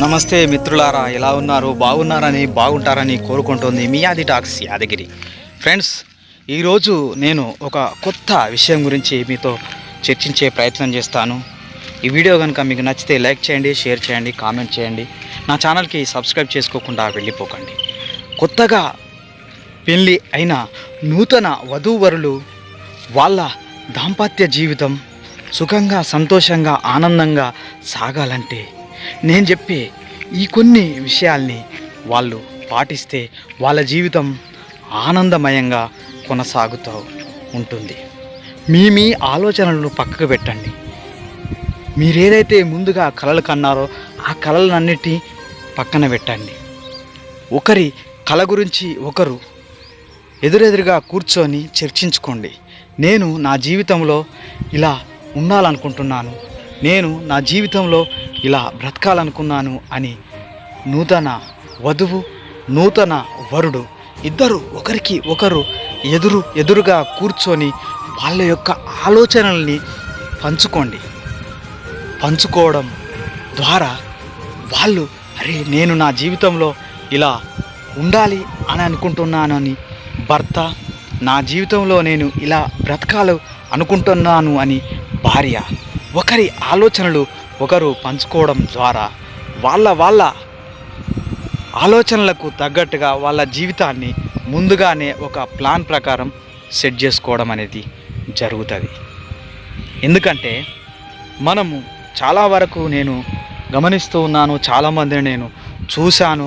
నమస్తే మిత్రులారా ఎలా ఉన్నారు? బాగున్నారని బాగుంటారని కోరుకుంటోంది మియాది టాక్స్ యాదగిరి. ఫ్రెండ్స్ ఈరోజు నేను ఒక కొత్త విషయం గురించి మీతో చర్చించే ప్రయత్నం చేస్తాను. ఈ వీడియో కనుక మీకు నచ్చితే లైక్ చేయండి షేర్ చేయండి కామెంట్ చేయండి. నా ఛానల్కి సబ్స్క్రైబ్ చేసుకోకుండా వెళ్ళిపోకండి. కొత్తగా పెళ్ళి అయిన నూతన వధూవరులు వాళ్ళ దాంపత్య జీవితం సుఖంగా సంతోషంగా ఆనందంగా సాగాలంటే నేను చెప్పే ఈ కొన్ని విషయాల్ని వాళ్ళు పాటిస్తే వాళ్ళ జీవితం ఆనందమయంగా కొనసాగుతూ ఉంటుంది. మీ మీ ఆలోచనలను పక్కకు పెట్టండి. మీరేదైతే ముందుగా కళలు కన్నారో ఆ కళలన్నిటి పక్కన పెట్టండి. ఒకరి కళ గురించి ఒకరు ఎదురెదురుగా కూర్చొని చర్చించుకోండి. నేను నా జీవితంలో ఇలా ఉండాలనుకుంటున్నాను. నేను నా జీవితంలో ఇలా బ్రతకాలనుకున్నాను అని నూతన వధువు నూతన వరుడు ఇద్దరు ఒకరికి ఒకరు ఎదురు ఎదురుగా కూర్చొని వాళ్ళ యొక్క ఆలోచనల్ని పంచుకోండి. పంచుకోవడం ద్వారా వాళ్ళు అరే నేను నా జీవితంలో ఇలా ఉండాలి అని అనుకుంటున్నానని భర్త నా జీవితంలో నేను ఇలా బ్రతకాలి అనుకుంటున్నాను అని భార్య ఒకరి ఆలోచనలు ఒకరు పంచుకోవడం ద్వారా వాళ్ళ వాళ్ళ ఆలోచనలకు తగ్గట్టుగా వాళ్ళ జీవితాన్ని ముందుగానే ఒక ప్లాన్ ప్రకారం సెట్ చేసుకోవడం అనేది జరుగుతుంది. ఎందుకంటే మనము చాలా వరకు నేను గమనిస్తూ ఉన్నాను చాలామందిని నేను చూశాను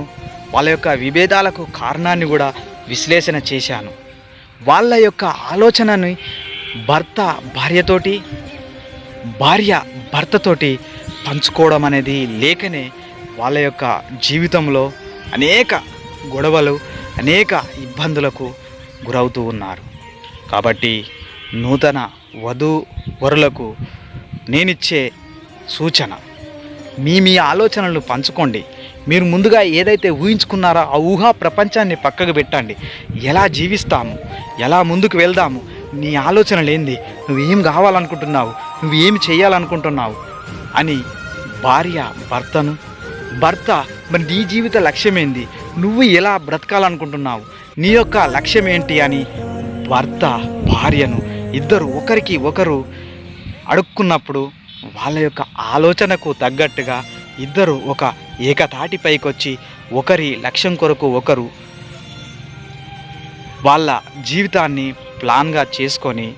వాళ్ళ యొక్క విభేదాలకు కారణాన్ని కూడా విశ్లేషణ చేశాను. వాళ్ళ యొక్క ఆలోచనని భర్త భార్యతోటి భార్య భర్తతోటి పంచుకోవడం అనేది లేకనే వాళ్ళ యొక్క జీవితంలో అనేక గొడవలు అనేక ఇబ్బందులకు గురవుతూ ఉన్నారు. కాబట్టి నూతన వధూ వరులకు నేనిచ్చే సూచన మీ మీ ఆలోచనలు పంచుకోండి. మీరు ముందుగా ఏదైతే ఊహించుకున్నారో ఆ ఊహా ప్రపంచాన్ని పక్కకు పెట్టండి. ఎలా జీవిస్తాము? ఎలా ముందుకు వెళ్దాము? నీ ఆలోచనలు ఏంది నువ్వేం కావాలనుకుంటున్నావు? నువ్వు ఏమి చేయాలనుకుంటున్నావు అని భార్య భర్తను భర్త మరి నీ జీవిత లక్ష్యం ఏంది నువ్వు ఎలా బ్రతకాలనుకుంటున్నావు? నీ యొక్క లక్ష్యం ఏంటి అని భర్త భార్యను ఇద్దరు ఒకరికి ఒకరు అడుక్కున్నప్పుడు వాళ్ళ యొక్క ఆలోచనకు తగ్గట్టుగా ఇద్దరు ఒక ఏకతాటిపైకి వచ్చి ఒకరి లక్ష్యం కొరకు ఒకరు వాళ్ళ జీవితాన్ని ప్లాన్గా చేసుకొని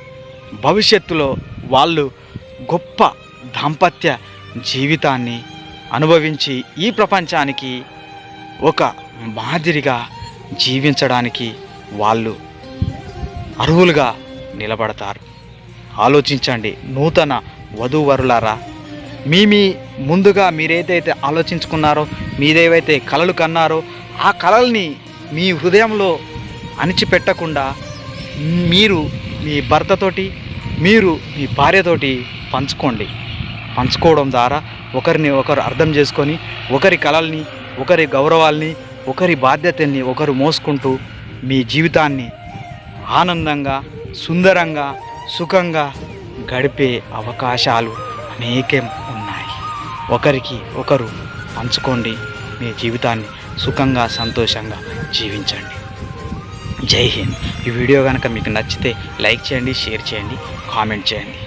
భవిష్యత్తులో వాళ్ళు గొప్ప దాంపత్య జీవితాన్ని అనుభవించి ఈ ప్రపంచానికి ఒక మాదిరిగా జీవించడానికి వాళ్ళు అర్హులుగా నిలబడతారు. ఆలోచించండి నూతన వధూవరులారా. మీ మీ ముందుగా మీరేదైతే ఆలోచించుకున్నారో మీదేవైతే కలలు కన్నారో ఆ కలల్ని మీ హృదయంలో అణిచిపెట్టకుండా మీరు మీ భర్తతోటి మీరు మీ భార్యతోటి పంచుకోండి. పంచుకోవడం ద్వారా ఒకరిని ఒకరు అర్థం చేసుకొని ఒకరి కళల్ని ఒకరి గౌరవాల్ని ఒకరి బాధ్యతల్ని ఒకరు మోసుకుంటూ మీ జీవితాన్ని ఆనందంగా సుందరంగా సుఖంగా గడిపే అవకాశాలు అనేకం ఉన్నాయి. ఒకరికి ఒకరు పంచుకోండి. మీ జీవితాన్ని సుఖంగా సంతోషంగా జీవించండి. జై హింద్. ఈ వీడియో కనుక మీకు నచ్చితే లైక్ చేయండి షేర్ చేయండి కామెంట్ చేయండి.